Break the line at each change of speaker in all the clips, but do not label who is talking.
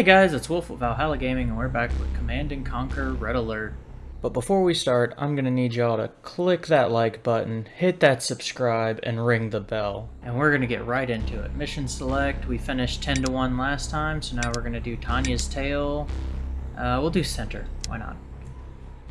Hey guys, it's Wolf with Valhalla Gaming, and we're back with Command and Conquer Red Alert. But before we start, I'm gonna need y'all to click that like button, hit that subscribe, and ring the bell. And we're gonna get right into it. Mission select, we finished 10 to 1 last time, so now we're gonna do Tanya's Tale. Uh, we'll do center, why not?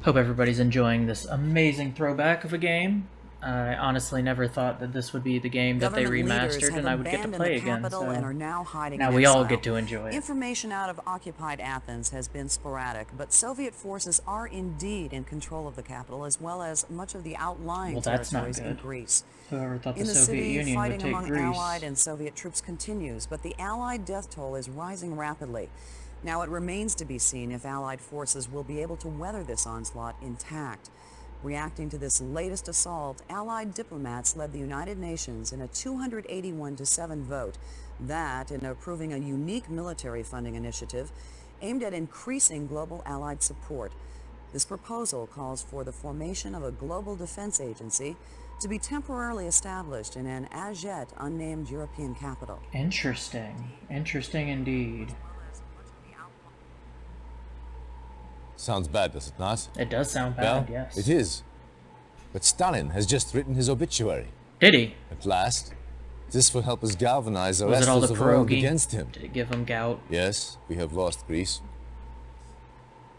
Hope everybody's enjoying this amazing throwback of a game. I honestly never thought that this would be the game that they remastered and I would get to play again. So
and are now hiding
now we all get to enjoy it.
Information out of occupied Athens has been sporadic, but Soviet forces are indeed in control of the capital as well as much of the outlying
well, that's
territories
not
in Greece.
Whoever thought the
in the
Soviet
city,
Union
fighting
would take
among
Greece.
Allied and Soviet troops continues, but the Allied death toll is rising rapidly. Now it remains to be seen if Allied forces will be able to weather this onslaught intact. Reacting to this latest assault, Allied diplomats led the United Nations in a 281 to 7 vote that, in approving a unique military funding initiative aimed at increasing global Allied support. This proposal calls for the formation of a global defense agency to be temporarily established in an as yet unnamed European capital.
Interesting. Interesting indeed.
Sounds bad, does it not?
It does sound
well,
bad, yes.
it is. But Stalin has just written his obituary.
Did he?
At last. This will help us galvanize the
Was
rest
all
of
the
world against him.
Did it give him gout?
Yes, we have lost Greece.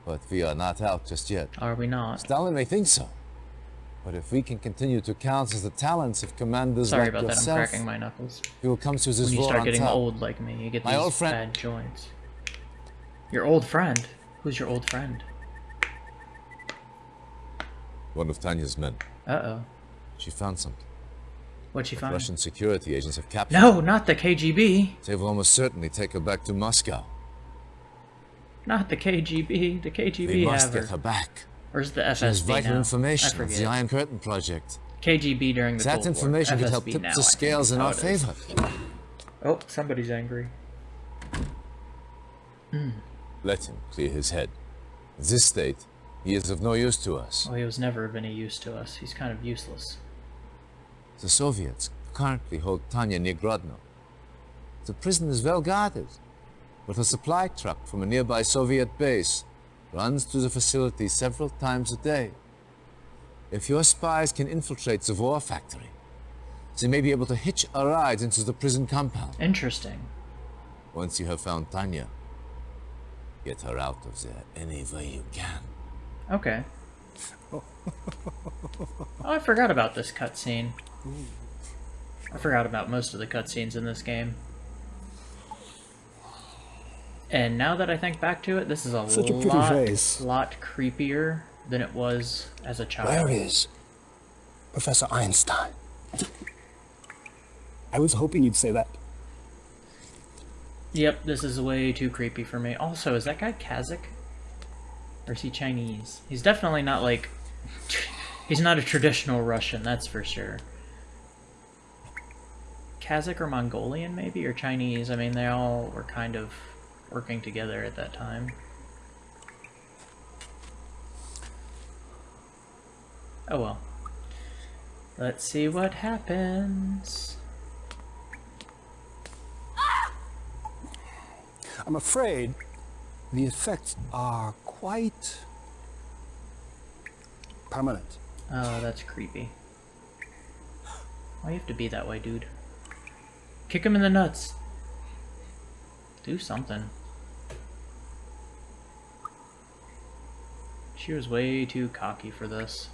But we are not out just yet.
Are we not?
Stalin may think so. But if we can continue to count as the talents of commanders
Sorry
like
about that, I'm
yourself,
cracking my knuckles.
he will come to this
When you start getting
top.
old like me, you get
My
these
old friend-
bad joints. Your old friend? Who's your old friend?
One of Tanya's men.
Uh-oh.
She found something.
What'd she find?
Russian security agents have captured
No, not the KGB.
They will almost certainly take her back to Moscow.
Not the KGB. The KGB They
must
have her.
get her back.
Where's the
She has
FSB
vital
now?
Information of the Iron Curtain project.
KGB during the
That
Cold War.
information could help tip
now,
the scales in our favor.
Oh, somebody's angry. Hmm.
Let him clear his head. This state, he is of no use to us.
Well, he was never of any use to us. He's kind of useless.
The Soviets currently hold Tanya near Grodno. The prison is well guarded, but a supply truck from a nearby Soviet base runs through the facility several times a day. If your spies can infiltrate the war factory, they may be able to hitch a ride into the prison compound.
Interesting.
Once you have found Tanya, get her out of there any way you can.
Okay. oh, I forgot about this cutscene. I forgot about most of the cutscenes in this game. And now that I think back to it, this is a
Such a
lot,
face.
lot creepier than it was as a child.
Where is Professor Einstein? I was hoping you'd say that.
Yep, this is way too creepy for me. Also, is that guy Kazakh? Or is he Chinese? He's definitely not like... He's not a traditional Russian, that's for sure. Kazakh or Mongolian, maybe? Or Chinese? I mean, they all were kind of working together at that time. Oh well. Let's see what happens.
I'm afraid the effects are quite permanent.
Oh, that's creepy. Why you have to be that way, dude? Kick him in the nuts. Do something. She was way too cocky for this.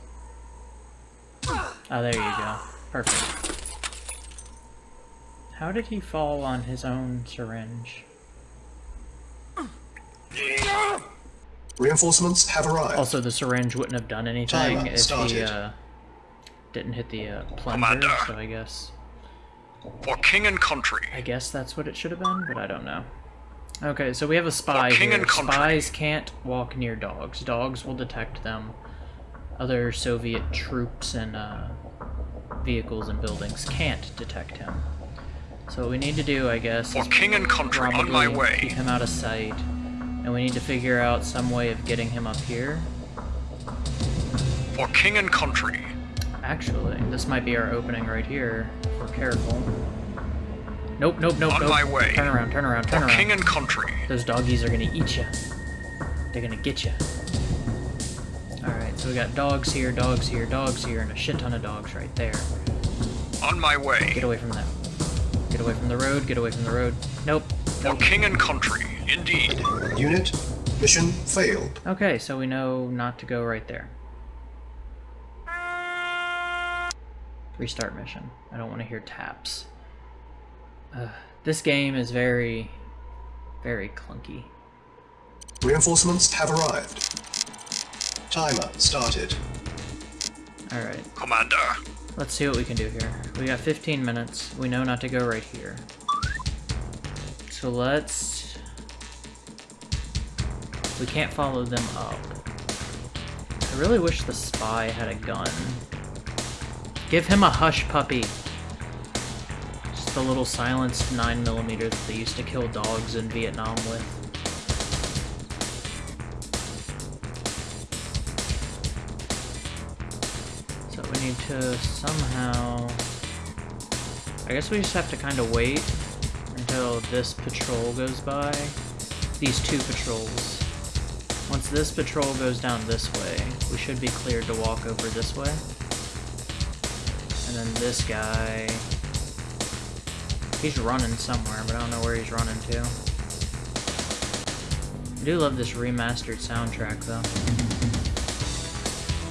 Oh, there you go. Perfect. How did he fall on his own syringe?
Reinforcements have arrived.
Also, the syringe wouldn't have done anything
Timer
if he uh, didn't hit the uh, plunger,
Commander.
so I guess...
For king and country.
I guess that's what it should have been, but I don't know. Okay, so we have a spy
king
here.
and country.
Spies can't walk near dogs. Dogs will detect them. Other Soviet troops and uh, vehicles and buildings can't detect him. So what we need to do, I guess,
For
is
king and country, on my way.
keep him out of sight. And we need to figure out some way of getting him up here.
For king and country.
Actually, this might be our opening right here. If we're careful. Nope, nope, nope,
On
nope.
my way.
Turn around, turn around, turn
For
around.
king and country.
Those doggies are gonna eat you. They're gonna get you. Alright, so we got dogs here, dogs here, dogs here, and a shit ton of dogs right there.
On my way.
Get away from them. Get away from the road, get away from the road. Nope.
For king and country. Indeed.
Unit, mission failed.
Okay, so we know not to go right there. Restart mission. I don't want to hear taps. Uh, this game is very, very clunky.
Reinforcements have arrived. Timer started.
Alright,
Commander.
let's see what we can do here. We got 15 minutes. We know not to go right here. So let's... We can't follow them up. I really wish the spy had a gun. Give him a hush puppy. Just the little silenced 9mm that they used to kill dogs in Vietnam with. So we need to somehow... I guess we just have to kind of wait until this patrol goes by. These two patrols. Once this patrol goes down this way, we should be cleared to walk over this way. And then this guy... He's running somewhere, but I don't know where he's running to. I do love this remastered soundtrack, though.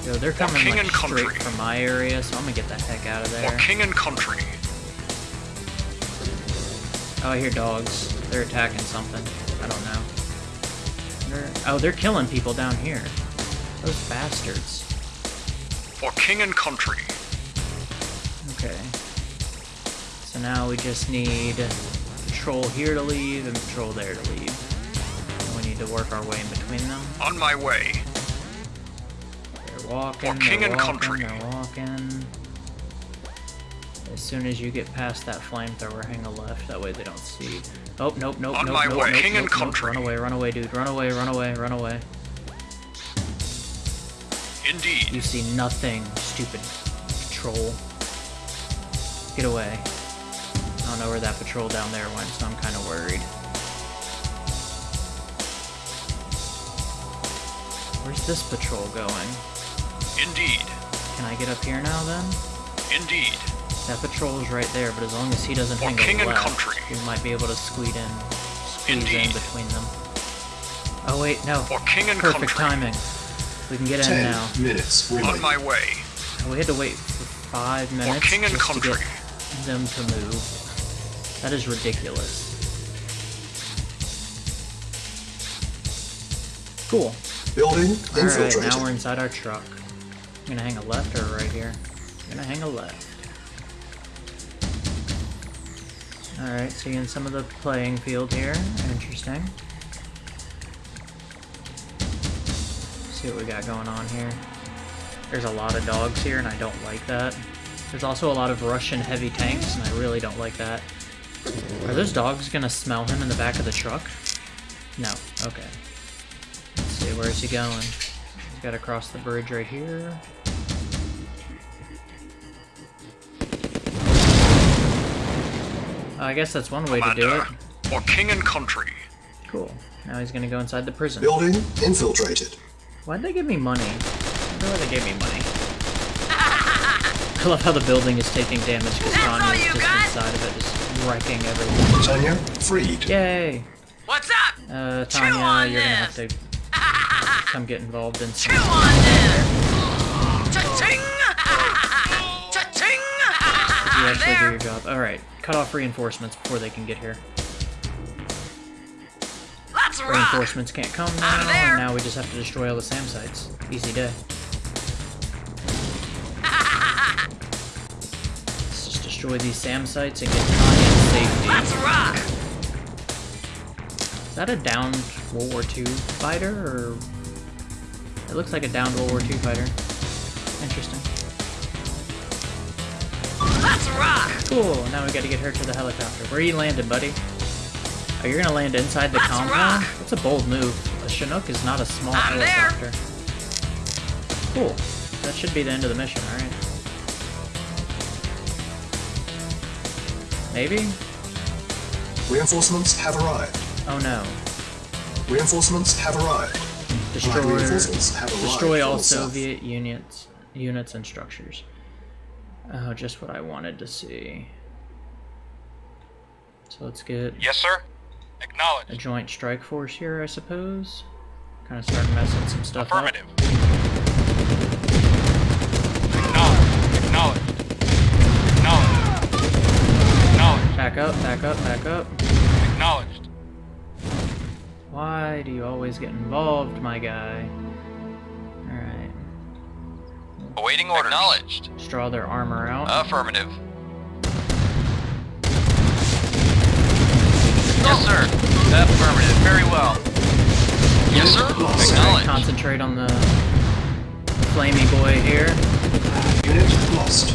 Yo, they're coming
king
like
and
straight
country.
from my area, so I'm gonna get the heck out of there.
king and country.
Oh, I hear dogs. They're attacking something. I don't know. They're, oh, they're killing people down here. Those bastards.
For king and country.
Okay. So now we just need patrol here to leave and patrol there to leave. And we need to work our way in between them.
On my way.
They're walking,
For king and
walking,
country.
they're walking. As soon as you get past that flamethrower, hang a left. That way they don't see. Oh, nope, nope,
On
nope,
my
nope,
way.
nope,
King
nope,
and
nope.
country.
Run away, run away, dude. Run away, run away, run away.
Indeed.
You see nothing, stupid patrol. Get away. I don't know where that patrol down there went, so I'm kind of worried. Where's this patrol going?
Indeed.
Can I get up here now then?
Indeed.
That patrol is right there, but as long as he doesn't
For
hang
king
a
and
left,
country.
we might be able to squeeze in, squeeze in between them. Oh wait, no.
For king and
Perfect
country.
timing. We can get in
Ten
now.
minutes
On my way.
We had to wait for five minutes
king and
just
country.
to get them to move. That is ridiculous. Cool.
Building
Alright,
infiltrated.
now we're inside our truck. I'm gonna hang a left or a right here? I'm gonna hang a left. Alright, seeing some of the playing field here. Interesting. See what we got going on here. There's a lot of dogs here, and I don't like that. There's also a lot of Russian heavy tanks, and I really don't like that. Are those dogs gonna smell him in the back of the truck? No. Okay. Let's see, where is he going? He's got to cross the bridge right here. I guess that's one way to do it.
Commander. For king and country.
Cool. Now he's gonna go inside the prison.
Building infiltrated.
Why'd they give me money? I wonder why they gave me money. I love how the building is taking damage because Tanya's just inside of it, just wrecking everything.
Tanya freed.
Yay!
What's up?
Uh, Tanya,
on
you're gonna have to come get involved in
Chew on this! Cha-ching! Cha-ching!
You actually do your job. Alright, cut off reinforcements before they can get here.
Let's rock!
Reinforcements can't come now, and now we just have to destroy all the SAM sites. Easy day. Let's just destroy these SAM sites and get Tanya to safety.
Let's rock!
Is that a downed World War II fighter, or... It looks like a downed World War II fighter. Interesting.
Let's rock!
Cool, now we gotta get her to the helicopter. Where are you landing, buddy? Oh, you're gonna land inside the
Let's
compound?
rock.
That's a bold move. A Chinook is not a small
I'm there.
Cool. that should be the end of the mission, right? Maybe?
Reinforcements have arrived.
Oh no.
Reinforcements have arrived.
Destroy,
have arrived
destroy all
from the south.
Soviet units, units and structures. Oh, just what I wanted to see. So let's get
Yes, sir.
Acknowledge.
a
joint strike force here, I suppose. Kind of start messing some stuff up.
Affirmative. Acknowledged. Acknowledged. Acknowledged. Acknowledged.
Back up, back up, back up.
Acknowledged.
Why do you always get involved, my guy? Alright.
Awaiting orders. Acknowledged.
Just draw their armor out.
Affirmative. Yes, sir. Affirmative. Very well. Yes, sir. Acknowledged.
Concentrate on the flamey boy here.
Unit lost.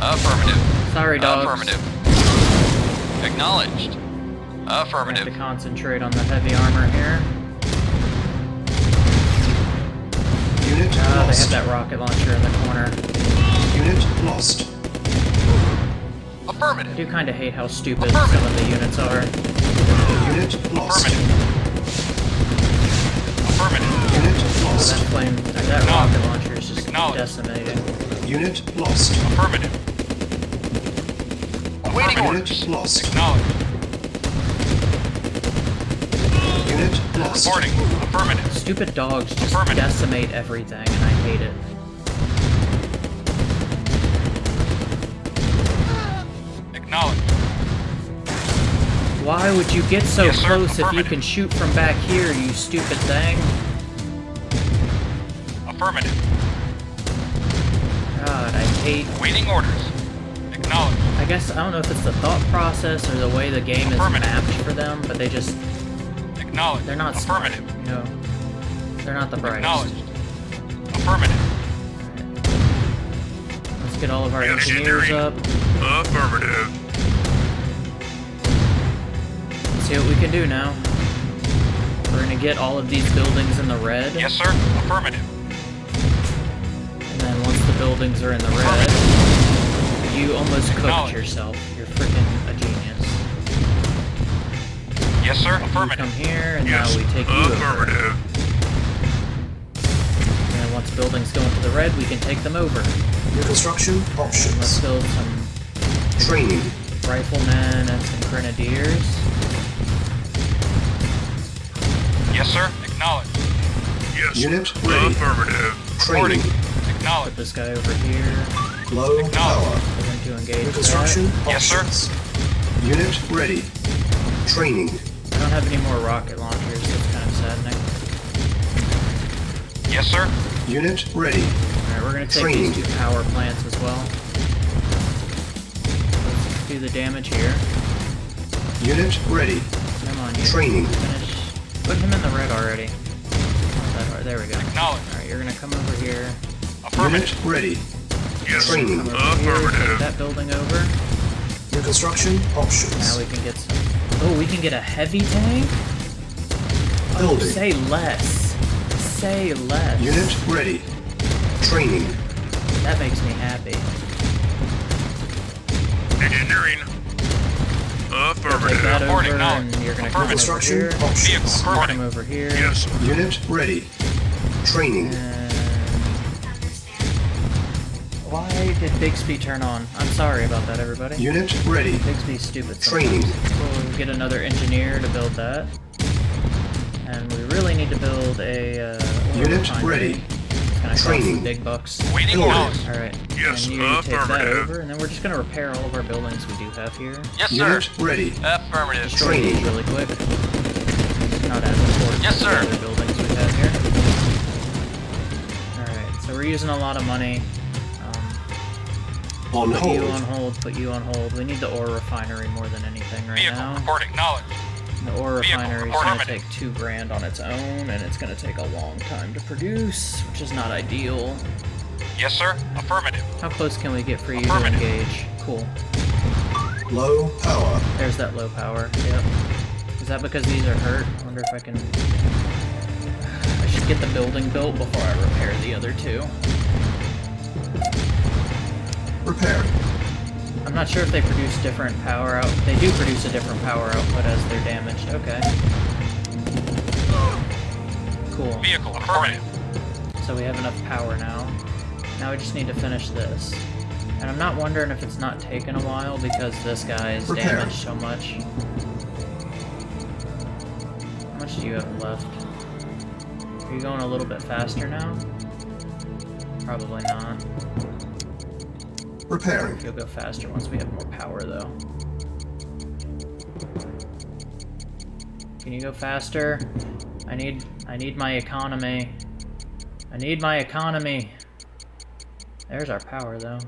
Affirmative.
Sorry, dogs.
Affirmative. Acknowledged.
I have to concentrate on the heavy armor here.
Unit
Ah, they have that rocket launcher in the corner.
Unit lost.
I
Affirmative.
do kind of hate how stupid some of the units are.
Unit lost.
Affirmative. Affirmative.
Unit
That
lost.
flame, that rocket launcher is just
Acknowledged.
decimating.
Unit lost.
Affirmative. Awaiting
Unit
orders.
lost.
Acknowledged.
Unit lost.
Reporting. Affirmative.
Stupid dogs just decimate everything, and I hate it.
Acknowledged.
Why would you get so
Yes,
close if you can shoot from back here, you stupid thing?
Affirmative.
God, I hate...
Waiting orders. Acknowledged.
I guess, I don't know if it's the thought process or the way the game is mapped for them, but they just...
Acknowledged.
They're not smart,
Affirmative.
you know? They're not the brightest.
Acknowledged. Affirmative.
Let's get all of our engineers up.
Affirmative.
Let's see what we can do now. We're gonna get all of these buildings in the red.
Yes, sir. Affirmative.
And then once the buildings are in the red, you almost cooked yourself. You're freaking a genius.
Yes, sir.
You come here, and now we take you over.
Affirmative.
And once buildings go into the red, we can take them over.
New construction
And let's build some
Training.
riflemen and some grenadiers.
Yes, sir. Acknowledged. Yes.
Unit ready.
Affirmative.
Training.
Put this guy over here.
Low power.
We're going to engage
New
that.
construction
Yes, sir.
Unit ready. Training.
I don't have any more rocket launchers, so it's kind of saddening.
Yes, sir.
Unit ready.
Alright, we're gonna take
Training.
these two power plants as well. Let's do the damage here.
Unit ready.
Come on, you.
Training.
Finish. Put him in the red already. Not that hard. There we go.
Acknowledged.
Alright, you're gonna come over here.
Affirmative.
Unit ready.
Yes,
Training.
Come over here, that building over.
New construction
Now we can get some... Oh, we can get a heavy tank? Oh, say less. Say less.
Unit ready. Training.
That makes me happy.
Engineering.
Take that
Reporting
over,
knowledge.
you're gonna come over
Construction
here.
Vehicle.
Come over here.
Yes.
Unit ready. Training.
And why did Bixby turn on? I'm sorry about that, everybody.
Unit ready.
Bixby's stupid.
Training.
sometimes. We'll get another engineer to build that. And we really need to build a uh, oil
Unit
refinery.
ready.
It's gonna cost
Training.
some big bucks.
Waiting
Building.
orders.
All right.
Yes,
and you take that
affirmative.
over, and then we're just gonna repair all of our buildings we do have here.
Yes,
Unit ready.
Affirmative.
Destroy
Training.
these really quick. Not as important
Yes,
as the
sir.
other buildings we have here. Alright, so we're using a lot of money.
On
put you on
hold.
hold, put you on hold. We need the ore refinery more than anything right
Vehicle
now.
reporting. Knowledge.
The ore
vehicle
refinery is gonna take two grand on its own, and it's gonna take a long time to produce, which is not ideal.
Yes, sir. Affirmative.
How close can we get for you to engage? Cool.
Low power.
There's that low power. Yep. Is that because these are hurt? I wonder if I can. I should should get the building built before I repair the other two.
Repairing.
I'm not sure if they produce different power out. They do produce a different power output as they're damaged. Okay. Cool.
Vehicle affirmative.
So we have enough power now. Now we just need to finish this. And I'm not wondering if it's not taking a while because this guy is
Repair.
damaged so much. How much do you have left? Are you going a little bit faster now? Probably not.
Repairing.
You'll go faster once we have more power, though. Can you go faster? I need, I need my economy. I need my economy. There's our power, though.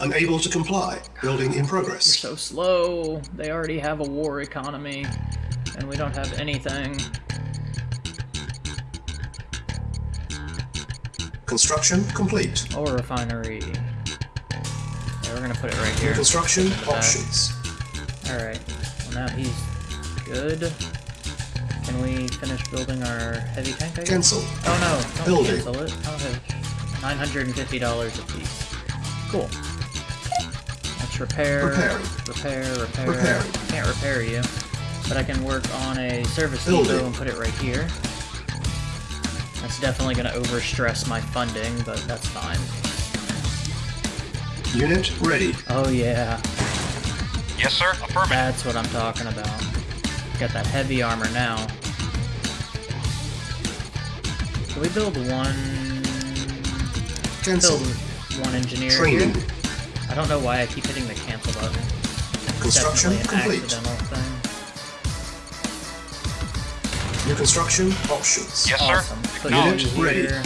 Unable to comply. Building in progress.
You're so slow. They already have a war economy, and we don't have anything.
Construction complete.
Ore refinery. Yeah, we're gonna put it right here.
construction
In the back.
options.
Alright, well now he's good. Can we finish building our heavy tank, I guess?
Cancel.
Oh no, don't
Building.
cancel it. Okay. $950 a piece. Cool. Let's repair,
Repairing.
repair, repair.
Repairing.
Can't repair you, but I can work on a service
Building.
depot and put it right here. That's definitely going to overstress my funding, but that's fine.
Unit ready.
Oh yeah,
Yes, sir. Affirmative.
That's what I'm talking about. Got that heavy armor now. Can we build one...
Cancel.
Build one engineer
Training.
here? I don't know why I keep hitting the cancel button. It's
Construction
definitely
complete.
thing.
New construction options.
Yes, sir.
Awesome. Put
Unit ready.
here.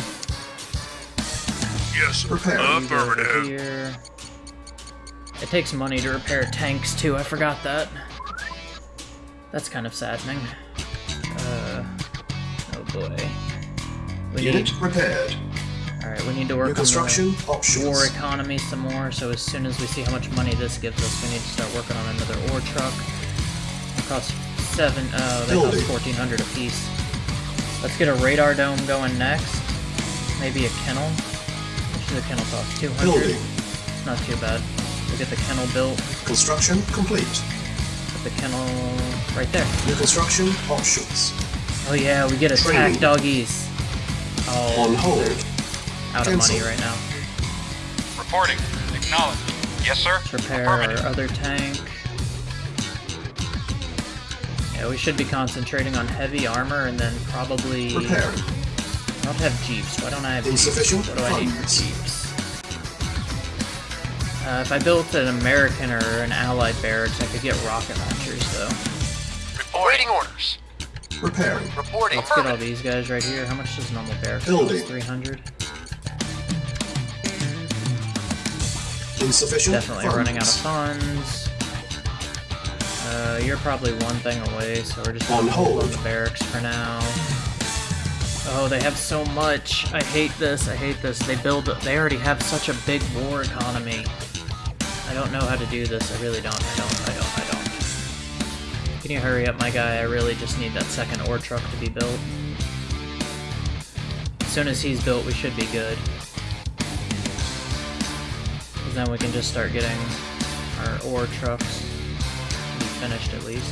Yes,
Repairing.
you go over here. It takes money to repair tanks too, I forgot that. That's kind of saddening. Uh, oh boy. We need,
Unit repaired.
alright, we need to work
New
on the
options.
war economy some more, so as soon as we see how much money this gives us, we need to start working on another ore truck. It costs seven, oh, they
Building.
cost 1400 a piece. Let's get a radar dome going next. Maybe a kennel. Much does a kennel cost? 200?
Building.
Not too bad. We'll get the kennel built.
Construction complete.
Put the kennel right there.
New construction options.
Oh yeah, we get attack
Training.
doggies. Oh,
On hold.
they're out of money right now.
Reporting. Acknowledged. Yes, sir.
Let's repair our
Affirmative.
other tank. Yeah, we should be concentrating on heavy armor and then probably...
Repairing.
I don't have jeeps. Why don't I have
Insufficient
jeeps? What do I need for
funds.
jeeps? Uh, if I built an American or an Allied barracks, I could get rocket launchers, though.
Reporting orders.
Repairing.
Reporting.
Let's get all these guys right here. How much does normal barracks
Building.
cost? 300?
Insufficient
Definitely
funds.
running out of funds. Uh, you're probably one thing away, so we're just gonna
On
hold on the barracks for now. Oh, they have so much. I hate this. I hate this. They build. They already have such a big war economy. I don't know how to do this. I really don't. I don't. I don't. I don't. Can you hurry up, my guy? I really just need that second ore truck to be built. As soon as he's built, we should be good. Because then we can just start getting our ore trucks finished at least.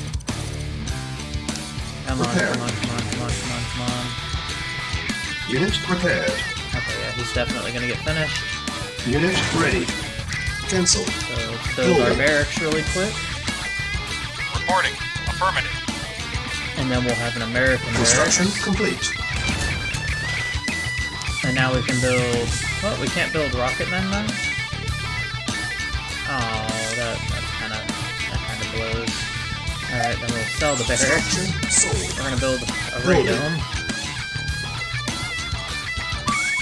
Come on, come on, come on, come on, come on, come on.
Unit repaired.
Okay, yeah, he's definitely gonna get finished.
Unit ready. Cancel.
So let's build our barracks really quick,
Reporting. Affirmative.
and then we'll have an American
Construction
barracks.
complete.
And now we can build. Well, we can't build rocket men then. Oh, that that's kind of that kind of blows. All right, then we'll sell the barracks.
Construction.
We're gonna build a
Building.
radome.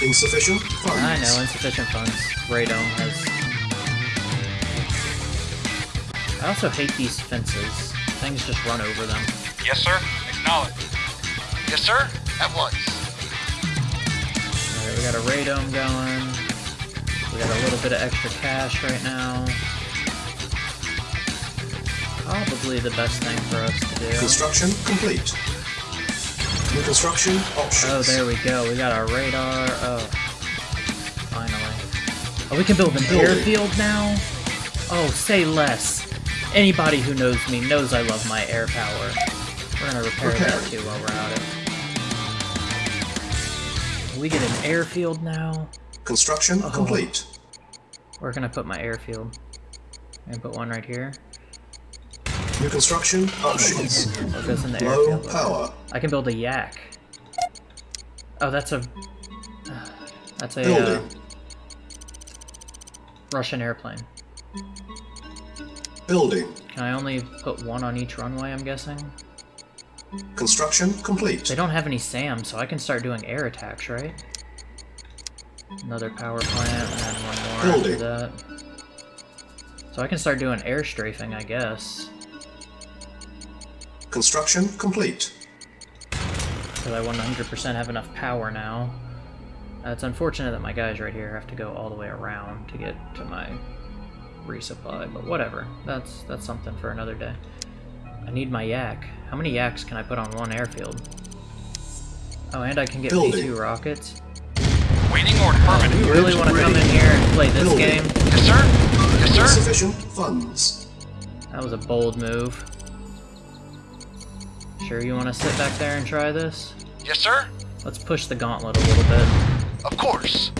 Insufficient funds.
I know, insufficient funds. Radome has. I also hate these fences. Things just run over them.
Yes, sir. Acknowledge. Yes, sir. At once.
Alright, we got a radome going. We got a little bit of extra cash right now. Probably the best thing for us to do.
Construction complete. New construction options.
Oh, there we go. We got our radar. Oh, finally. Oh, we can build an
Building.
airfield now? Oh, say less. Anybody who knows me knows I love my air power. We're gonna repair that too while we're at it. We get an airfield now.
Construction
Oh.
complete.
Where can I put my airfield? I'm gonna put one right here.
New construction options.
Oh, goes in the
Low
airfield. Okay.
power.
I can build a yak. Oh, that's a... That's a uh, Russian airplane.
Building.
Can I only put one on each runway, I'm guessing?
Construction complete.
They don't have any SAM, so I can start doing air attacks, right? Another power plant, and then one more after that. So I can start doing air strafing, I guess.
Construction complete.
Because I 100% have enough power now. Uh, it's unfortunate that my guys right here have to go all the way around to get to my resupply, but whatever. That's that's something for another day. I need my yak. How many yaks can I put on one airfield? Oh, and I can get
Building.
V2 rockets.
Waiting order. Affirmative.
You really want to come in here and play this
Building.
game?
Yes, sir. Yes, sir.
Insufficient funds.
That was a bold move. Sure you want to sit back there and try this?
Yes, sir.
Let's push the gauntlet a little bit.
Of course.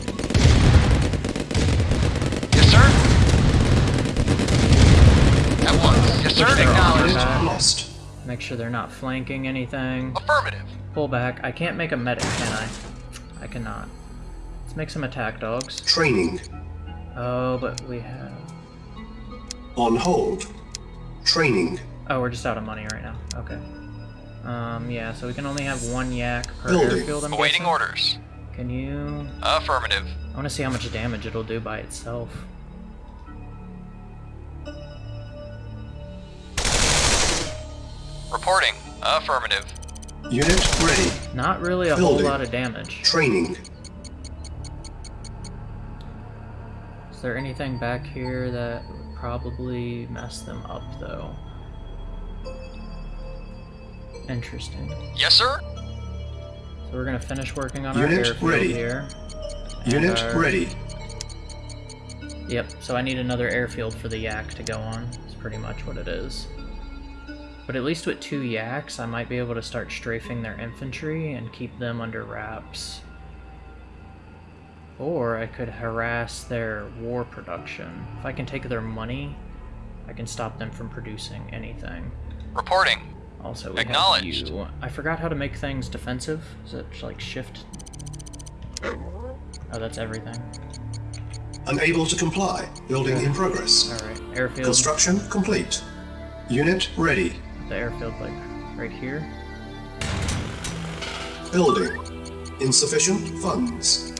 Once. Yes, sir.
Push their armor
Acknowledged.
Lost.
Make sure they're not flanking anything.
Affirmative.
Pull back. I can't make a medic, can I? I cannot. Let's make some attack dogs.
Training.
Oh, but we have...
On hold. Training.
Oh, we're just out of money right now. Okay. Um, yeah, so we can only have one yak per
Building.
airfield, I'm
Awaiting
guessing.
orders.
Can you...
Affirmative.
I want to see how much damage it'll do by itself.
Reporting. Affirmative.
Unit ready.
Not really a whole lot of damage.
Training.
Is there anything back here that would probably mess them up, though? Interesting.
Yes, sir.
So we're gonna finish working on
Unit
our airfield
ready.
here. And
Unit
our-
ready.
Yep, so I need another airfield for the yak to go on. It's pretty much what it is. But at least with two yaks, I might be able to start strafing their infantry and keep them under wraps. Or I could harass their war production. If I can take their money, I can stop them from producing anything.
Reporting.
Also, we have
Acknowledged.
you. I forgot how to make things defensive. Is it like shift? Oh, that's everything.
Unable to comply. Building in progress.
Alright, airfield.
Construction complete. Unit ready.
The airfield, like, right here.
Building. Insufficient funds.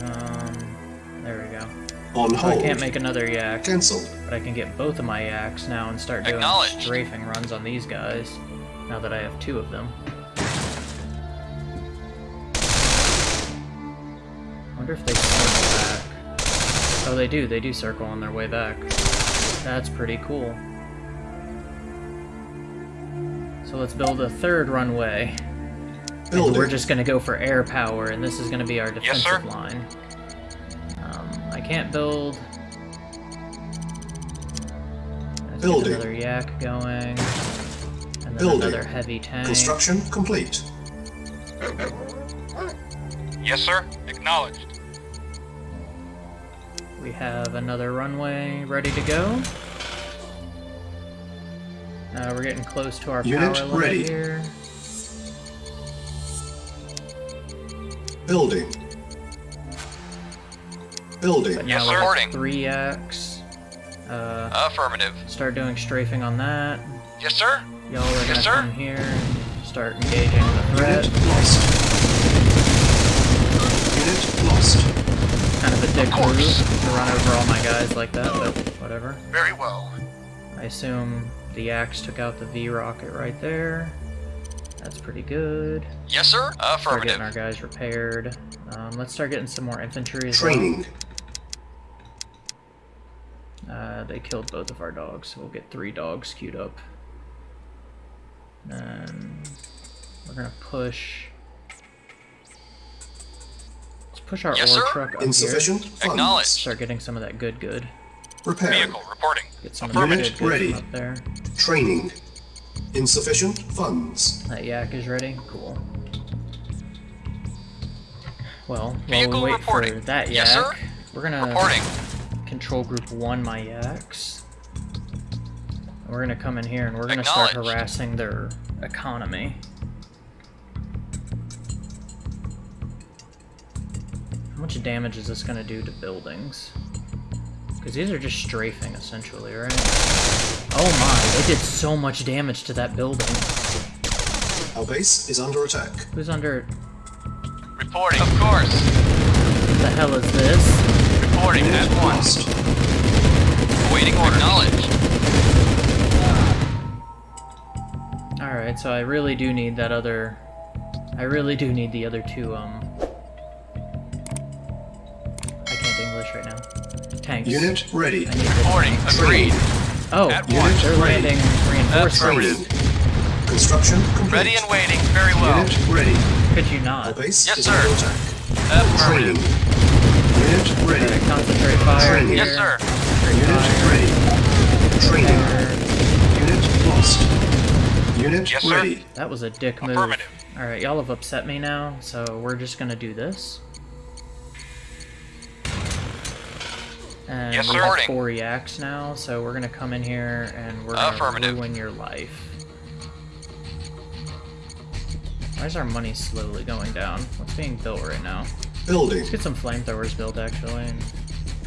Um, there we go.
On
So I can't make another yak,
Cancel.
but I can get both of my yaks now and start doing
Acknowledged.
strafing runs on these guys, now that I have two of them. wonder if they circle back. Oh, they do. They do circle on their way back. That's pretty cool. So let's build a third runway. And we're just gonna go for air power, and this is gonna be our
Yes,
defensive line. Um, I can't build. Let's get
Building.
another yak going, and then
Building.
another heavy tank.
Construction complete.
Yes, sir. Acknowledged.
We have another runway ready to go. Uh, we're getting close to our
Unit
power limit
ready.
here.
Building. Building.
But
Yes,
now
sir.
we
Reporting.
have Three yaks. Uh,
Affirmative.
start doing strafing on that.
Yes, sir.
Y'all are
Yes,
gonna
sir.
come here and start engaging the threat.
Unit lost. Unit lost.
Kind of a dick
Of
move to run over all my guys like that, but whatever.
Very well.
I assume the yaks took out the V rocket right there. That's pretty good.
Yes, sir.
Start getting our guys repaired. Um, let's start getting some more infantry as well.
Training.
Uh, they killed both of our dogs, so we'll get three dogs queued up. And We're gonna push. Let's push our
Yes,
ore
sir.
truck up here.
Insufficient funds.
Acknowledged.
Start getting some of that good good.
Repairing.
Vehicle reporting.
Get some of that
Affirmative.
good good
Ready.
up there.
Training. Insufficient funds.
That yak is ready. Cool. Well, while
Vehicle
we wait
reporting.
for that yak,
Yes, sir.
we're gonna
Reporting.
control group one my yaks. We're gonna come in here and we're gonna start harassing their economy. How much damage is this gonna do to buildings? Because these are just strafing essentially, right? Oh my, they did so much damage to that building.
Our base is under attack.
Who's under
Reporting. Of course.
What the hell is this?
Reporting at once.
Lost.
Awaiting order. Acknowledged.
Alright, so I really do need that other... I really do need the other two, um... Tanks.
Unit ready.
I need the
Reporting. Agreed.
Oh,
At
they're
once.
Ready.
landing reinforcements.
Affirmative.
Construction complete.
Ready and waiting. Very well.
Unit ready.
Could you
Our
not?
base
Yes, sir.
under attack.
Affirmative.
Unit
Alright,
ready.
concentrate fire
Training.
here.
Yes, sir.
Unit ready. Training.
There.
Unit lost. Unit
Yes, sir.
ready.
That was a dick move.
Affirmative.
Alright, y'all have upset me now, so we're just gonna do this. And
Yes,
we
sir.
have four yaks now, so we're gonna come in here and we're gonna
Affirmative.
ruin your life. Why is our money slowly going down? What's being built right now?
Building.
Let's get some flamethrowers built actually and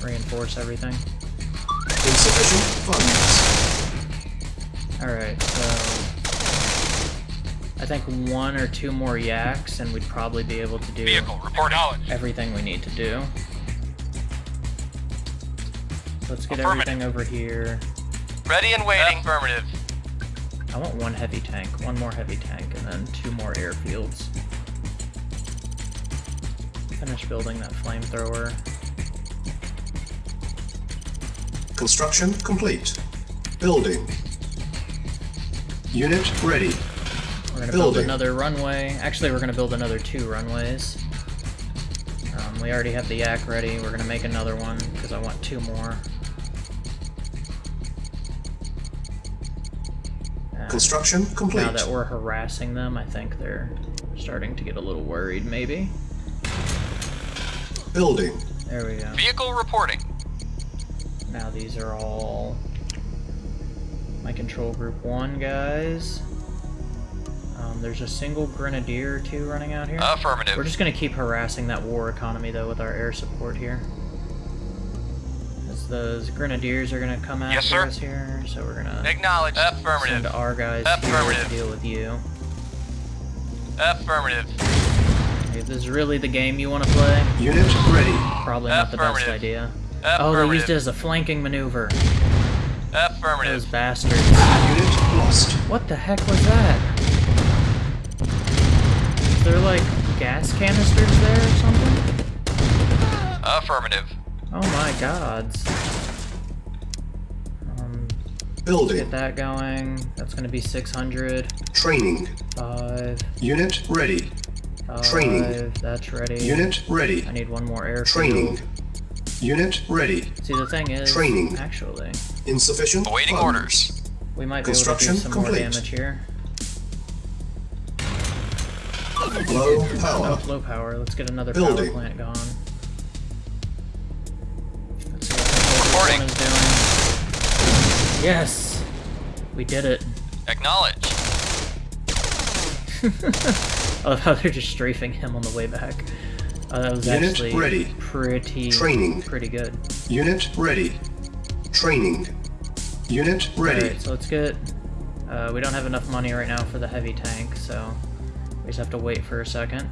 reinforce everything.
Insufficient funds.
Alright, so I think one or two more yaks and we'd probably be able to do
Vehicle report knowledge.
everything we need to do. Let's get everything over here.
Ready and waiting. Affirmative.
I want one heavy tank, one more heavy tank, and then two more airfields. Finish building that flamethrower.
Construction complete. Building. Unit ready.
We're gonna build another runway. Actually, we're gonna build another two runways. Um, we already have the yak ready. We're gonna make another one because I want two more.
Construction complete.
now that we're harassing them, I think they're starting to get a little worried. Maybe.
Building.
There we go.
Vehicle reporting.
Now these are all my control group one guys. Um, there's a single grenadier or two running out here.
Affirmative.
We're just gonna keep harassing that war economy though with our air support here. As those grenadiers are gonna come after
Yes, sir.
us here, so we're gonna
Acknowledged.
send
Affirmative.
our guys here
Affirmative.
to deal with you.
Affirmative.
If this is really the game you want to play,
Unit ready.
probably not the best
Affirmative.
idea. Oh, they used it as a flanking maneuver. Affirmative. Those
Affirmative.
bastards.
Unit lost.
What the heck was that? Is there like gas canisters there or something?
Affirmative.
Oh my gods. Um,
Building.
get that going. That's gonna be 600.
Training.
5.
Unit ready.
5.
Training.
That's ready.
Unit ready.
I need one more airfield.
Training. Unit ready.
See, the thing is,
Training.
actually,
Insufficient
Awaiting
funds.
orders.
we might be able to do
Construction
some more damage here.
Low
Oh,
power.
low power. Let's get another power plant going.
Reporting.
this one is doing. Yes! We did it.
Acknowledge.
I love how they're just strafing him on the way back. Uh, that was
Unit
actually
ready.
pretty
Training.
pretty good.
Unit ready. Training. Unit ready.
Alright, so let's get... Uh, we don't have enough money right now for the heavy tank, so we just have to wait for a second.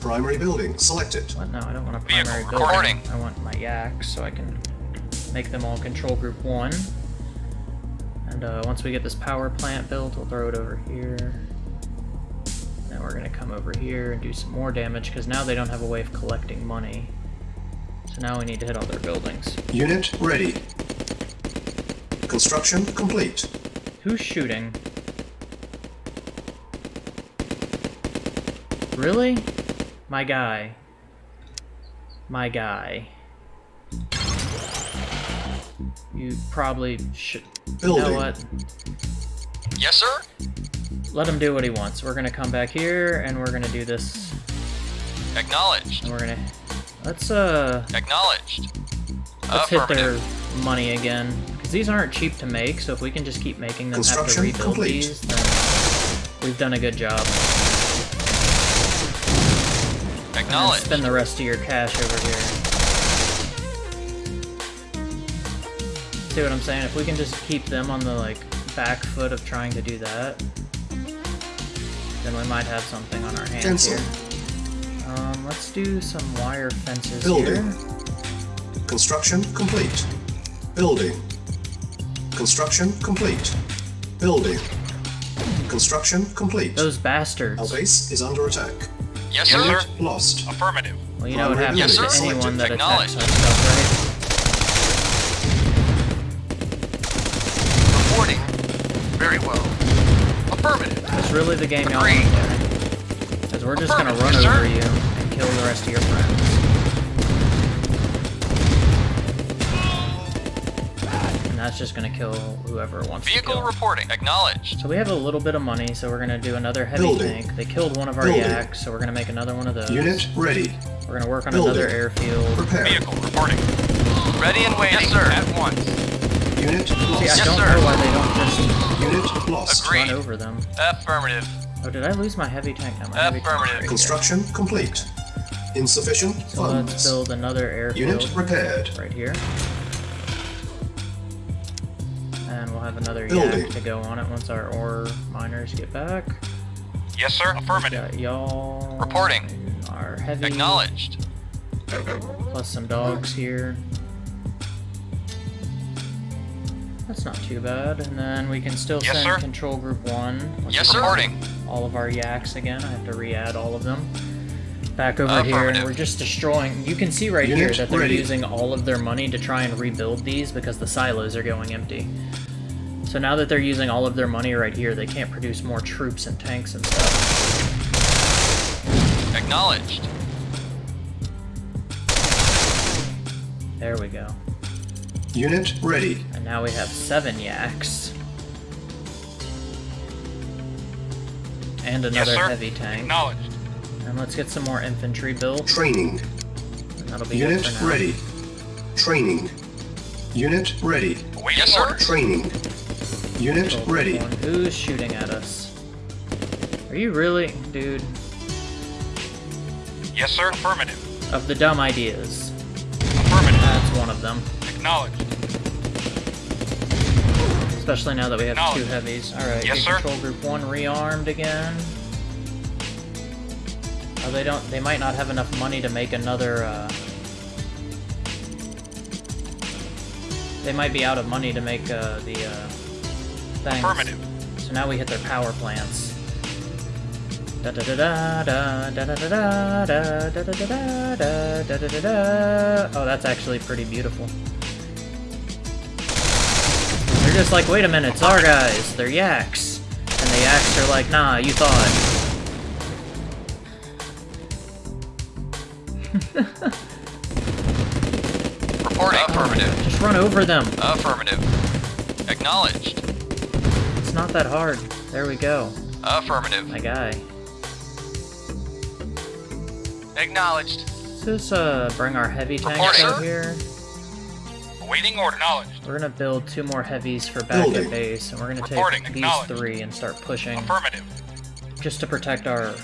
Primary building selected.
What? No, I don't want a
Vehicle
primary
recording.
building. I want my yak so I can make them all control group one. And uh, once we get this power plant built, we'll throw it over here. Then we're gonna come over here and do some more damage because now they don't have a way of collecting money. So now we need to hit all their buildings.
Unit ready. Construction complete.
Who's shooting? Really? My guy. My guy. You probably should. You know what?
Yes, sir.
Let him do what he wants. We're gonna come back here and we're gonna do this.
Acknowledged.
And we're gonna. Let's uh.
Acknowledged.
Let's hit their money again. Because these aren't cheap to make, so if we can just keep making them have to rebuild
complete.
these, then we've done a good job. And then
Acknowledged.
spend the rest of your cash over here. See what I'm saying? If we can just keep them on the like back foot of trying to do that, then we might have something on our hands
Cancel.
here. Um, let's do some wire fences
Building.
here.
Construction complete. Building. Construction complete. Building. Construction complete.
Those bastards.
Our base is under attack.
Yes, sir.
Unit lost.
Affirmative.
Well, you know what
Primary
happens
Yes,
to anyone that attacks
Acknowledged.
our stuff, really the game y'all want
Agreed.
to play. Because we're just gonna run
yes,
over
sir.
you and kill the rest of your friends. And that's just gonna kill whoever wants to
Vehicle
kill.
reporting. Acknowledged.
So we have a little bit of money, so we're gonna do another heavy
Building.
tank. They killed one of our
Building.
yaks, so we're gonna make another one of those.
Unit ready.
We're gonna work on
Building.
another airfield.
Prepare.
Vehicle reporting. Ready and waiting. Yes, sir. At once.
Lost.
Agreed.
run over them.
Affirmative.
Oh, did I lose my heavy tank? No, my
Affirmative.
right here.
Construction complete. Insufficient
So let's
funds.
build another airfield.
Unit repaired.
right here. And we'll have another
Building.
yak to go on it once our ore miners get back.
Yes, sir. Affirmative.
Got y'all.
Reporting.
Our heavy.
Acknowledged.
Plus some dogs here. That's not too bad. And then we can still
Yes,
send
sir.
control group one.
Yes, sir. Reporting.
All of our yaks again. I have to re-add all of them. Back over here, and we're just destroying. You can see right here that they're
ready.
using all of their money to try and rebuild these because the silos are going empty. So now that they're using all of their money right here, they can't produce more troops and tanks and stuff.
Acknowledged.
There we go.
Unit ready.
And now we have seven yaks. And another
sir.
heavy tank.
Acknowledged.
And let's get some more infantry built.
Training.
That'll be
Unit
good for now.
ready. Training. Unit ready.
Awaiting yes, sir.
Training. Unit
Build
ready.
one. Who's shooting at us? Are you really, dude?
Yes, sir. Affirmative.
Of the dumb ideas.
Affirmative.
That's one of them.
Acknowledged.
Especially now that we have two heavies. Alright,
Yes,
get
sir.
control group one rearmed again. Oh, they don't, they might not have enough money to make another, uh... They might be out of money to make, uh, the, uh, things.
Affirmative.
So now we hit their power plants. Da da da da da da da da da da da da da da da da da. Oh, that's actually pretty beautiful. Just like, wait a minute, it's our guys. They're yaks, and the yaks are like, nah, you thought.
Reporting. Affirmative.
Just run over them.
Affirmative. Acknowledged.
It's not that hard. There we go,
Affirmative.
my guy.
Acknowledged.
Let's just uh, bring our heavy tanks
Report,
out
sir.
here.
Awaiting order. Acknowledged.
We're gonna build two more heavies for back at base, and we're gonna
Reporting,
take these three and start pushing
Affirmative.
just to protect our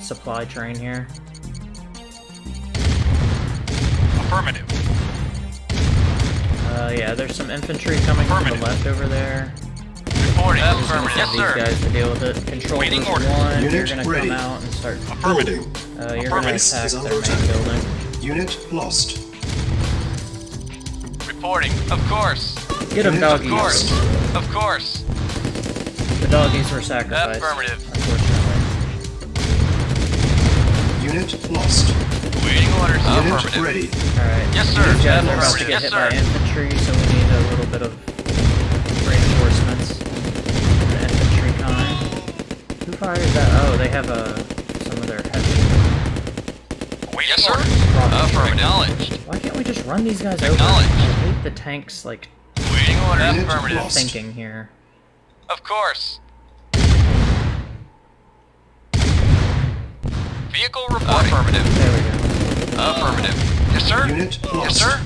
supply train here.
Affirmative.
Uh, yeah, there's some infantry coming from the left over there.
Reporting. Affirmative. Yes,
These
sir.
guys to deal with it. Control
Waiting
group
order.
one, you're gonna
ready.
come out and start.
Building.
Uh, you're gonna attack
is
their main building.
Unit lost.
Reporting. Of course.
Get them,
Unit
doggies.
Of course. Of course.
The doggies were sacrificed.
Affirmative.
Unfortunately.
Unit lost.
Waiting orders.
Unit
Affirmative.
ready.
Alright.
Yes, sir.
These guys are about to
Affirmative.
get
Yes,
hit
sir.
by infantry, so we need a little bit of reinforcements. The infantry kind. Who fired that? Oh, they have a some of their heavy
Yes, sir.
Uh, Rocket.
Acknowledged.
Why can't we just run these guys over? I
Acknowledged.
hate the tanks, like,
Waiting order.
Unit
Affirmative.
thinking here.
Of course. Vehicle ah, reporting. Affirmative.
There we go.
Affirmative. Yes, sir.
Unit
Yes, sir.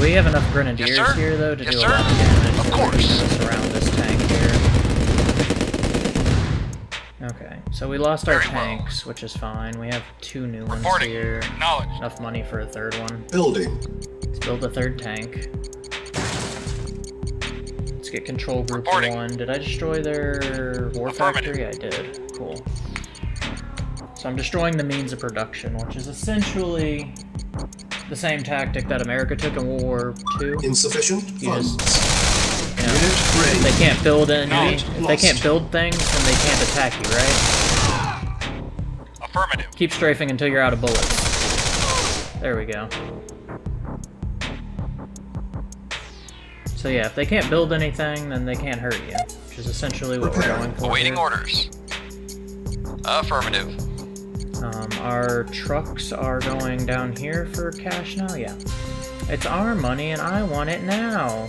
We have enough grenadiers
sir.
here, though, to
Yes,
do
sir.
a lot of damage.
Of course.
surround this tank here. Okay, so we lost our
Very well.
tanks, which is fine. We have two new ones here.
Acknowledged.
Enough money for a third one.
Building.
Let's build a third tank. Let's get control group
Reporting.
one. Did I destroy their war factory? I did. Cool. So I'm destroying the means of production, which is essentially the same tactic that America took in World War II.
Insufficient
You
funds.
They can't build any, if they can't build things, then they can't attack you, right?
Affirmative.
Keep strafing until you're out of bullets. There we go. So yeah, if they can't build anything, then they can't hurt you, which is essentially what we're going for.
Awaiting
here.
orders. Affirmative.
Um, our trucks are going down here for cash now? Yeah. It's our money and I want it now.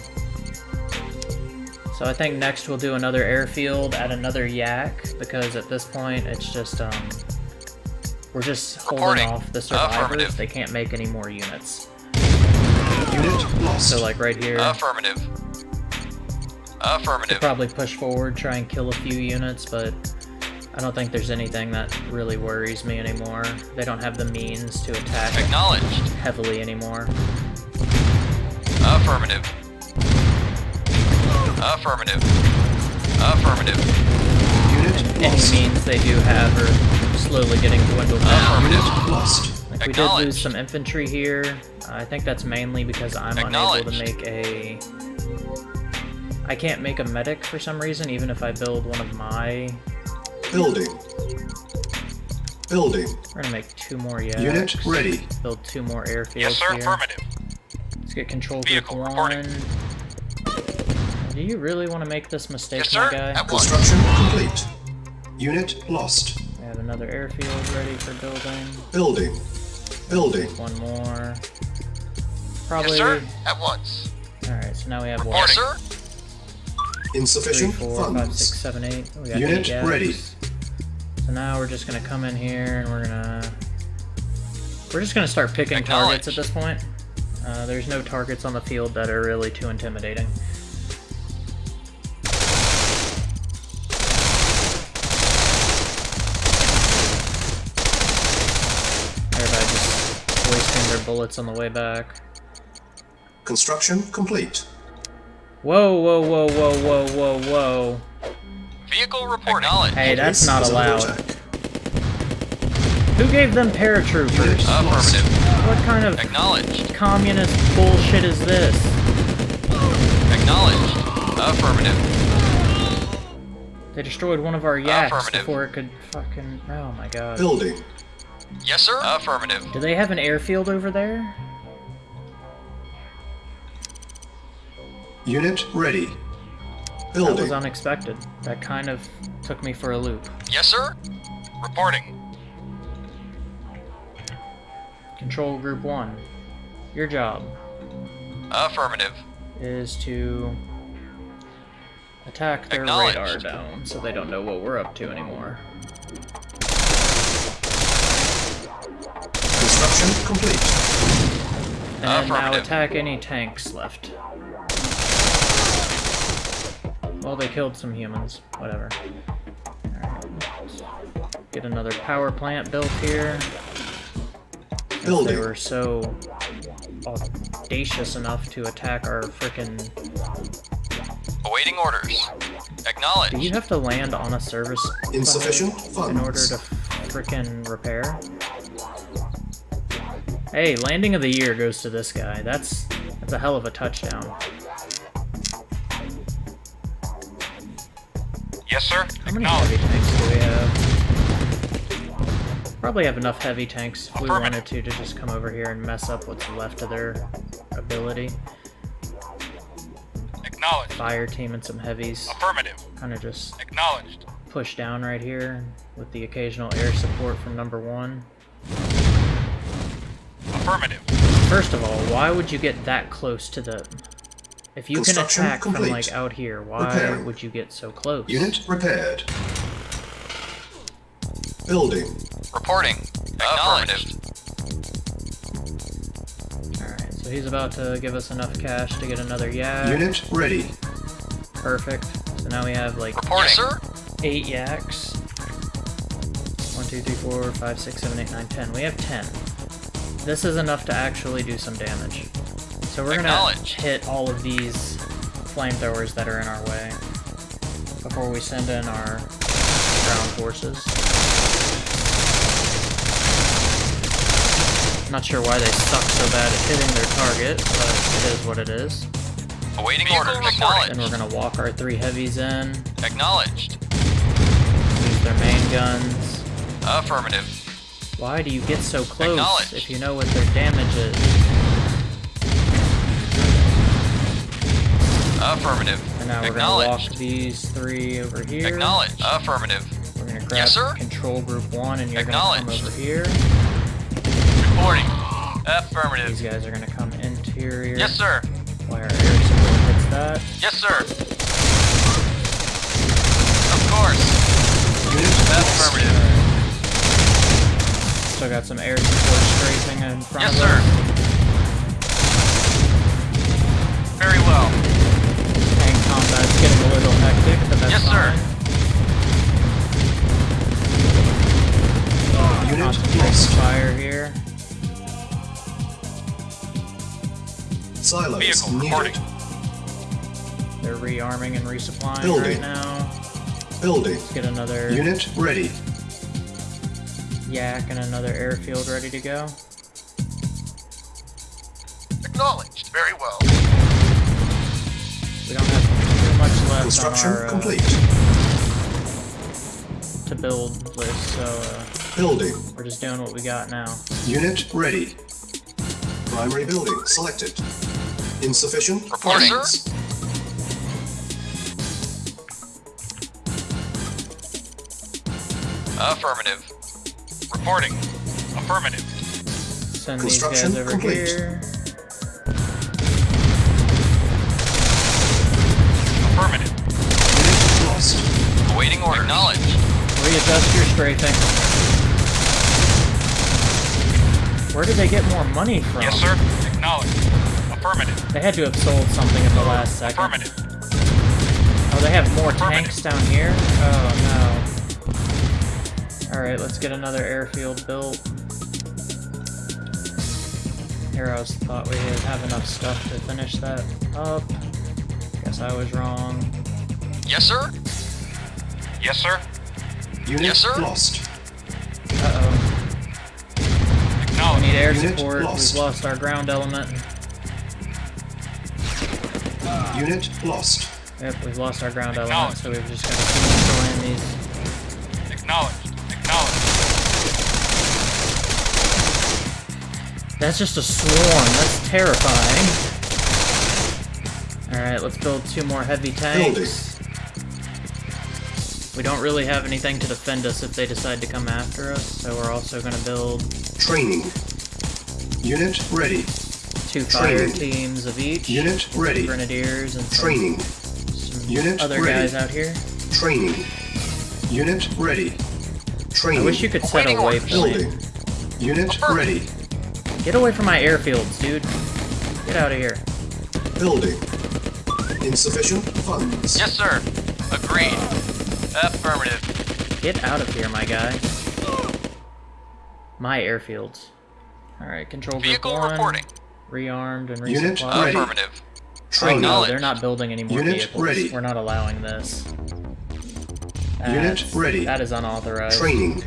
So I think next we'll do another airfield at another yak, because at this point it's just, um, we're just holding
Reporting.
off the survivors. They can't make any more units.
Unit lost.
So like right here,
Affirmative. Affirmative.
probably push forward, try and kill a few units, but I don't think there's anything that really worries me anymore. They don't have the means to attack
Acknowledged.
heavily anymore.
Affirmative. Affirmative. Affirmative.
Unit
Any
lost.
means they do have are slowly getting dwindled down.
Affirmative.
Unit lost.
Like, we did lose some infantry here. I think that's mainly because I'm unable to
Acknowledged.
make a... I can't make a medic for some reason, even if I build one of my...
Building. Building.
We're gonna make two more yaks.
Unit ready.
Build two more airfields
Yes, sir.
here.
Affirmative.
Let's get control group
Vehicle
one.
reporting.
Do you really want to make this mistake,
Yes,
my
sir.
guy?
At.
Construction complete. Unit lost.
We have another airfield ready for building.
Building. Building.
One more. Probably.
Yes, sir. At once.
Alright, so now we have what?
Yes, sir.
Three,
Insufficient
four, five,
funds.
six, seven, eight. We got
Unit
eight
ready.
So now we're just gonna come in here and we're gonna we're just gonna start picking targets at this point. Uh, there's no targets on the field that are really too intimidating. Bullets on the way back.
Construction complete.
Whoa, whoa, whoa, whoa, whoa, whoa, whoa.
Vehicle reporting. Acknowledged.
Hey, that's not allowed. Who gave them paratroopers?
Affirmative.
What kind of
Acknowledged.
communist bullshit is this?
Acknowledged. Affirmative.
They destroyed one of our yaks before it could fucking. Oh my god.
Building.
Yes, sir. Affirmative.
Do they have an airfield over there?
Unit ready. Building.
That was unexpected. That kind of took me for a loop.
Yes, sir. Reporting.
Control Group 1. Your job
Affirmative.
is to attack their
Acknowledged.
radar down so they don't know what we're up to anymore.
Construction complete.
And now attack any tanks left. Well, they killed some humans. Whatever. Alright. Get another power plant built here. They were so audacious enough to attack our frickin'
Awaiting orders. Acknowledge.
Do
Acknowledged.
you have to land on a service
Insufficient
in order to frickin' repair? Hey, landing of the year goes to this guy. That's that's a hell of a touchdown.
Yes, sir.
How many heavy tanks do we have? Probably have enough heavy tanks if we wanted to to just come over here and mess up what's left of their ability.
Acknowledged.
Fire team and some heavies.
Affirmative.
Kind of just
Acknowledged.
push down right here with the occasional air support from number one.
Affirmative.
First of all, why would you get that close to the... If you can
Construction
attack from like out here, why
Repairing.
would you get so close?
Unit repaired. Building.
Reporting. Acknowledged.
Alright, so he's about to give us enough cash to get another yak.
Unit ready.
Perfect. So now we have like
Reporting. Yes, sir.
eight yaks. One, two, three, four, five, six, seven, eight, nine, ten. We have ten. This is enough to actually do some damage. So we're gonna hit all of these flamethrowers that are in our way before we send in our ground forces. Not sure why they suck so bad at hitting their target, but it is what it is.
Awaiting orders. Acknowledged.
And we're gonna walk our three heavies in,
Acknowledged.
use their main guns.
Affirmative.
Why do you get so close if you know what their damage is?
Affirmative.
And now we're gonna walk these three over here.
Acknowledged. Affirmative.
We're gonna grab
Yes, sir.
control group one and you're gonna come over here.
Reporting. Affirmative.
These guys are gonna come interior.
Yes, sir.
Our air support hits that.
Yes, sir. Of course. Affirmative.
Still got some air support strafing in front
Yes,
of
sir.
us.
Very well.
Tank combat's getting a little hectic, but that's
Yes, sir.
fine.
Unit
Concentrate fire here.
Silos
Vehicle
needed.
reporting.
They're rearming and resupplying
Building.
right now.
Building.
Let's get another
Unit ready.
Yak and another airfield ready to go.
Acknowledged. Very well.
We don't have too much left
Construction
on our uh,
complete.
to build list, so uh,
Building.
we're just doing what we got now.
Unit ready. Primary building selected. Insufficient
Reporting.
funds.
Affirmative. Reporting. Affirmative.
Send these
Construction
guys over
complete.
here.
Affirmative.
Unit lost.
Awaiting order. Acknowledged.
Readjust your strafing. Where did they get more money from?
Yes, sir. Acknowledged. Affirmative.
They had to have sold something at the last second.
Affirmative.
Oh, they have more tanks down here? Oh, no. Alright, let's get another airfield built. Heroes thought we would have enough stuff to finish that up. Guess I was wrong.
Yes, sir. Yes, sir.
Unit
Yes, sir.
lost.
Uh-oh. we need air
Unit
support.
Lost.
We've lost our ground element.
Unit lost.
Yep, we've lost our ground element, so we've just got to keep destroying these.
Acknowledged.
That's just a swarm. That's terrifying. Alright, let's build two more heavy tanks. We don't really have anything to defend us if they decide to come after us, so we're also going to build
Training. Unit ready.
two fire
Training.
teams of each.
Unit ready.
Grenadiers and some,
Training.
some
Unit
other
ready.
guys out here.
Training. Unit ready. Training.
I wish you could set a
Awaiting orders.
Building.
waypoint.
Unit ready.
Get away from my airfields, dude. Get out of here.
Building. Insufficient funds.
Yes, sir. Agreed. Affirmative.
Get out of here, my guy. My airfields. Alright, control group
Vehicle
one.
reporting.
Rearmed and
Unit
resupplied.
ready.
Affirmative.
Oh no, they're not building any more
Unit
vehicles.
ready.
We're not allowing this.
Unit ready.
That is unauthorized.
Training.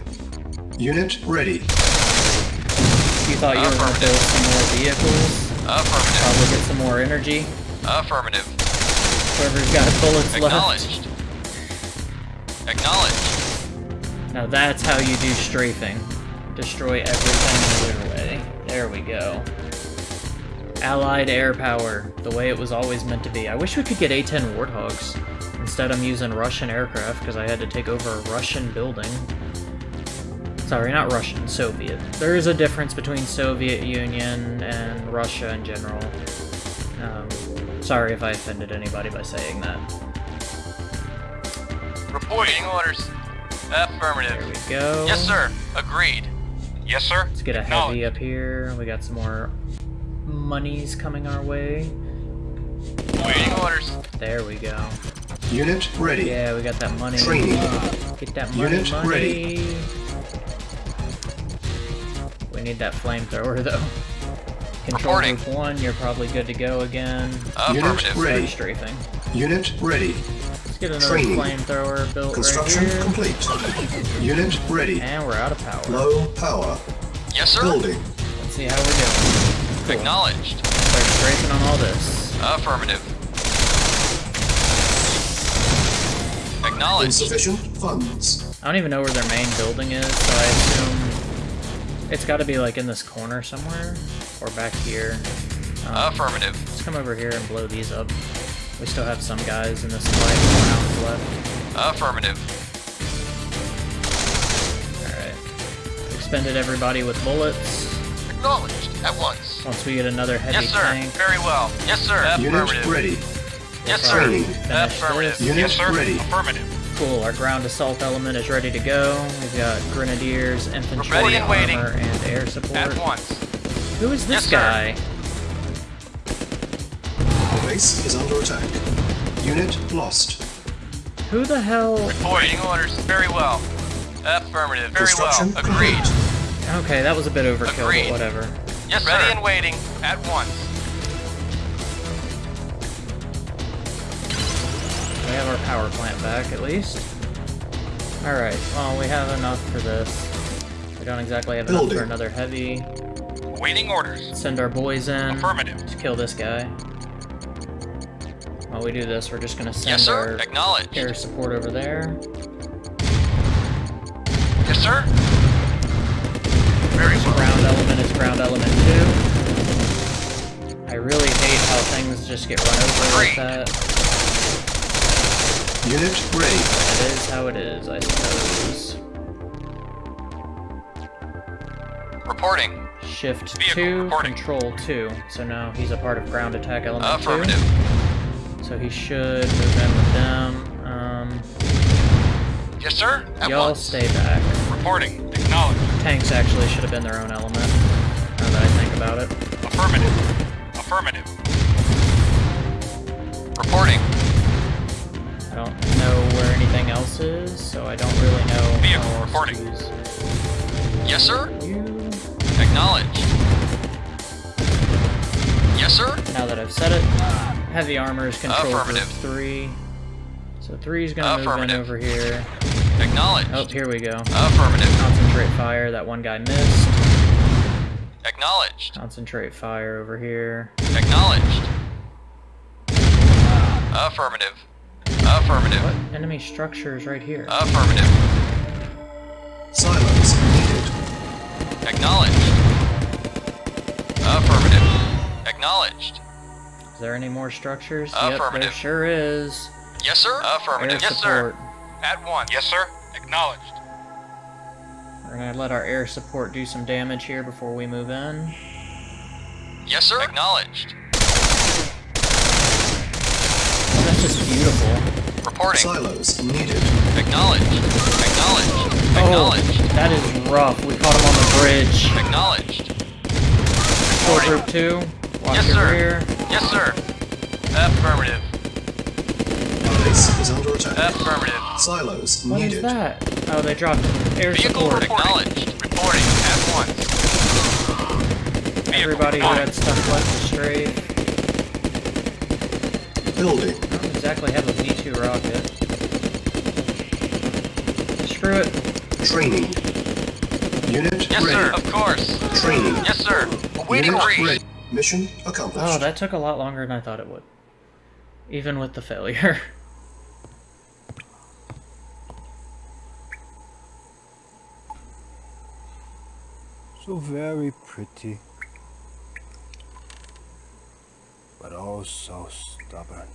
Unit ready.
You thought you were going to build some more vehicles,
Affirmative.
probably get some more energy.
Affirmative.
Whoever's got bullets left.
Acknowledged. Acknowledged.
Now that's how you do strafing. Destroy everything in their way. There we go. Allied air power, the way it was always meant to be. I wish we could get A-10 Warthogs. Instead I'm using Russian aircraft because I had to take over a Russian building. Sorry, not Russian, Soviet. There is a difference between Soviet Union and Russia in general. Um, sorry if I offended anybody by saying that.
Reporting orders. Affirmative.
There we go.
Yes, sir. Agreed. Yes, sir.
Let's get a heavy up here. We got some more monies coming our way.
Waiting orders.
There we go.
Unit ready.
Yeah, we got that money.
Training.
Get that money,
Unit
money.
ready.
We need that flamethrower though. Control
Reporting.
group one, you're probably good to go again.
Uh, Affirmative.
Unit ready.
strafing.
Unit ready.
Let's get another
Training.
flamethrower built
Construction
right here.
complete. Unit ready.
And we're out of power.
Low power.
Yes, sir.
Building.
Let's see how we're doing. Cool.
Acknowledged.
Start strafing on all this.
Affirmative. Acknowledged.
Insufficient funds.
I don't even know where their main building is, so I assume it's got to be like in this corner somewhere or back here. Um,
Affirmative.
Let's come over here and blow these up. We still have some guys in this fight rounds left.
Affirmative.
Alright. Expended everybody with bullets.
Acknowledged. At once.
Once we get another heavy
Yes, sir.
tank,
Very well. Yes, sir.
Unit
Affirmative.
ready.
Yes, sir.
Training.
finish
Affirmative.
this.
Unit
yes, sir.
ready.
Affirmative.
Cool, our ground assault element is ready to go. We've got grenadiers, infantry,
ready and waiting.
armor, and air support.
At once.
Who is this
Yes,
guy?
The base is under attack. Unit lost.
Who the hell?
Reporting orders. Very well. Affirmative. Very
Construction
well. Agreed.
Okay, that was a bit overkill,
Agreed.
but whatever.
Yes, sir. Ready and waiting. At once.
Have our power plant back, at least. Alright, well, we have enough for this. We don't exactly have enough for another heavy.
Waiting orders.
Send our boys in.
Affirmative.
to kill this guy. While we do this, we're just gonna send
Yes, sir.
our
Acknowledged.
air support over there.
Yes, sir. Very well.
Ground element is ground element two. I really hate how things just get run over like that.
Unit ready.
It is how it is, I suppose.
Reporting.
Shift
Vehicle
two,
reporting.
control two. So now he's a part of ground attack element
Affirmative.
two. So he should move in with them. Um,
Yes, sir. At
y'all stay back.
Reporting. Acknowledged.
Tanks actually should have been their own element. Now that I think about it.
Affirmative. Affirmative. Reporting.
I don't know where anything else is, so I don't really know
Vehicle reporting.
to use
Yes, sir.
you.
Acknowledged. Yes, sir.
Now that I've said it, heavy armor is control group
Affirmative.
three. So three's gonna move in over here.
Acknowledged.
Oh, here we go.
Affirmative.
Concentrate fire. That one guy missed.
Acknowledged.
Concentrate fire over here.
Acknowledged. Affirmative. Affirmative.
What enemy structure is right here?
Affirmative.
Silos needed.
Acknowledged. Affirmative. Acknowledged.
Is there any more structures? Yep, there
Affirmative.
sure is.
Yes, sir.
Air
Affirmative. Yes,
support.
sir. At one. Yes, sir. Acknowledged.
We're gonna let our air support do some damage here before we move in.
Yes, sir. Acknowledged.
That's just beautiful.
Reporting.
Silos needed.
Acknowledged. Acknowledged.
Oh, that is rough. We caught him on the bridge.
Acknowledged.
Full group two. Watch
Yes,
your
sir.
rear.
Yes, sir. Affirmative.
Base is under attack.
Affirmative.
Silos
What is
needed.
that? Oh, they dropped air
Vehicle
support.
acknowledged. Reporting at once. Vehicle
Everybody who
reporting.
had stuff left to strafe.
Building.
I don't exactly have a V2 rocket. Screw it.
Training. Unit
Yes,
ready.
sir. Of course.
Training.
Yes, sir. Awaiting
Unit
brief.
ready. Mission oh, accomplished.
Oh, that took a lot longer than I thought it would. Even with the failure.
So very pretty. But oh so stubborn.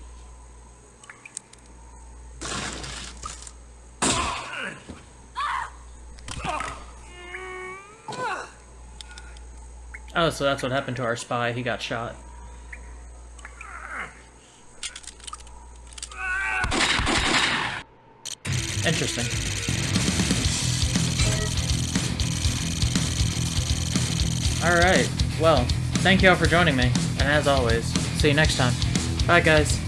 Oh, so that's what happened to our spy. He got shot. Interesting. Alright, well, thank you all for joining me, and as always, see you next time. Bye, guys.